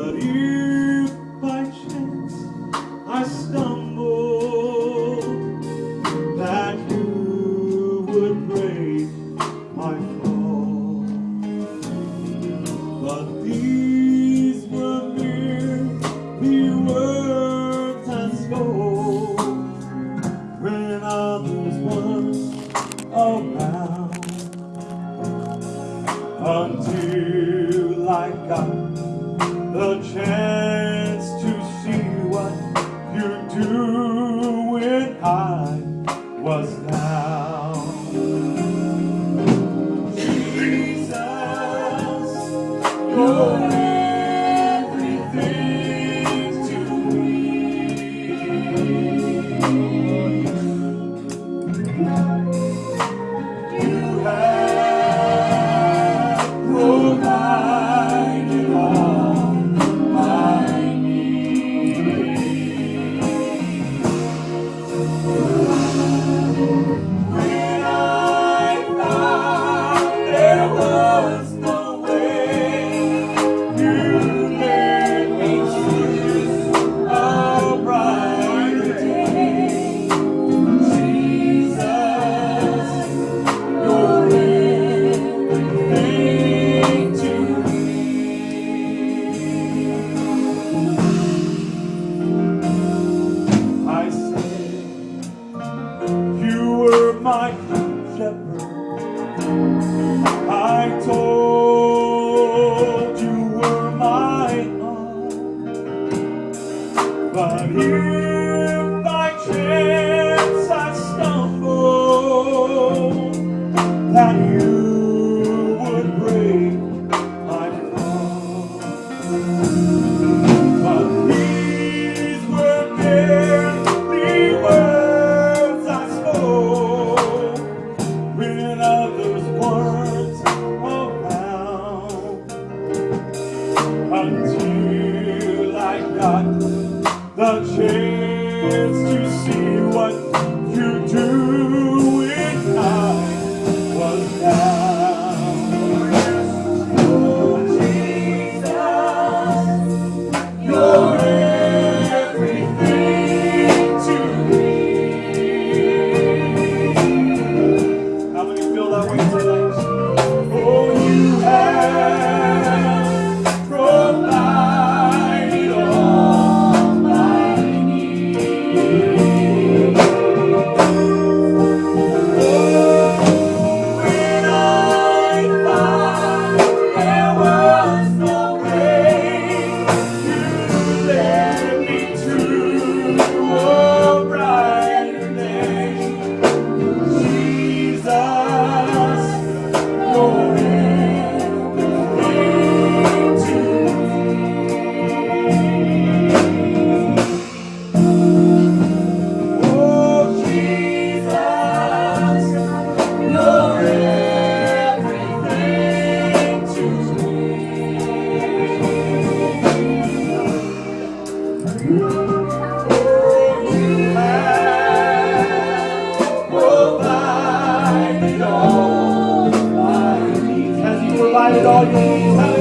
But if by chance I stumbled, that you would break my fall. But these were merely words I spoke when others were around until I got the chance my shepherd. I told to see what you do. provided all your needs.